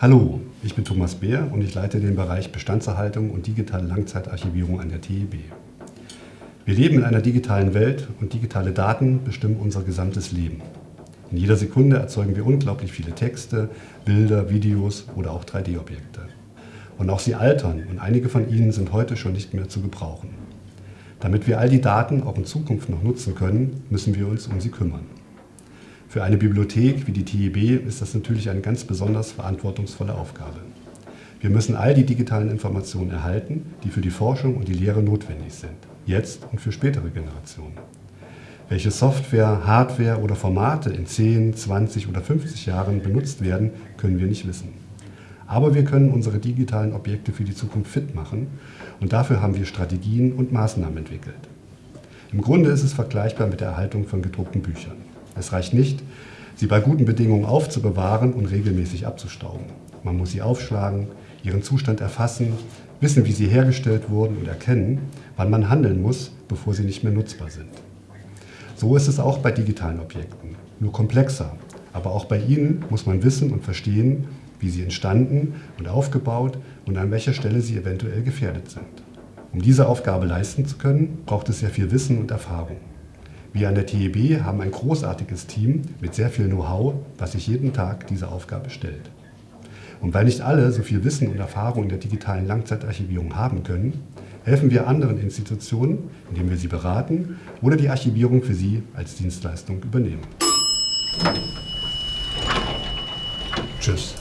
Hallo, ich bin Thomas Beer und ich leite den Bereich Bestandserhaltung und digitale Langzeitarchivierung an der TEB. Wir leben in einer digitalen Welt und digitale Daten bestimmen unser gesamtes Leben. In jeder Sekunde erzeugen wir unglaublich viele Texte, Bilder, Videos oder auch 3D-Objekte. Und auch sie altern und einige von ihnen sind heute schon nicht mehr zu gebrauchen. Damit wir all die Daten auch in Zukunft noch nutzen können, müssen wir uns um sie kümmern. Für eine Bibliothek wie die TIB ist das natürlich eine ganz besonders verantwortungsvolle Aufgabe. Wir müssen all die digitalen Informationen erhalten, die für die Forschung und die Lehre notwendig sind, jetzt und für spätere Generationen. Welche Software, Hardware oder Formate in 10, 20 oder 50 Jahren benutzt werden, können wir nicht wissen. Aber wir können unsere digitalen Objekte für die Zukunft fit machen und dafür haben wir Strategien und Maßnahmen entwickelt. Im Grunde ist es vergleichbar mit der Erhaltung von gedruckten Büchern. Es reicht nicht, sie bei guten Bedingungen aufzubewahren und regelmäßig abzustauben. Man muss sie aufschlagen, ihren Zustand erfassen, wissen, wie sie hergestellt wurden und erkennen, wann man handeln muss, bevor sie nicht mehr nutzbar sind. So ist es auch bei digitalen Objekten, nur komplexer. Aber auch bei ihnen muss man wissen und verstehen, wie sie entstanden und aufgebaut und an welcher Stelle sie eventuell gefährdet sind. Um diese Aufgabe leisten zu können, braucht es sehr viel Wissen und Erfahrung. Wir an der TEB haben ein großartiges Team mit sehr viel Know-how, was sich jeden Tag dieser Aufgabe stellt. Und weil nicht alle so viel Wissen und Erfahrung in der digitalen Langzeitarchivierung haben können, helfen wir anderen Institutionen, indem wir sie beraten oder die Archivierung für sie als Dienstleistung übernehmen. Tschüss.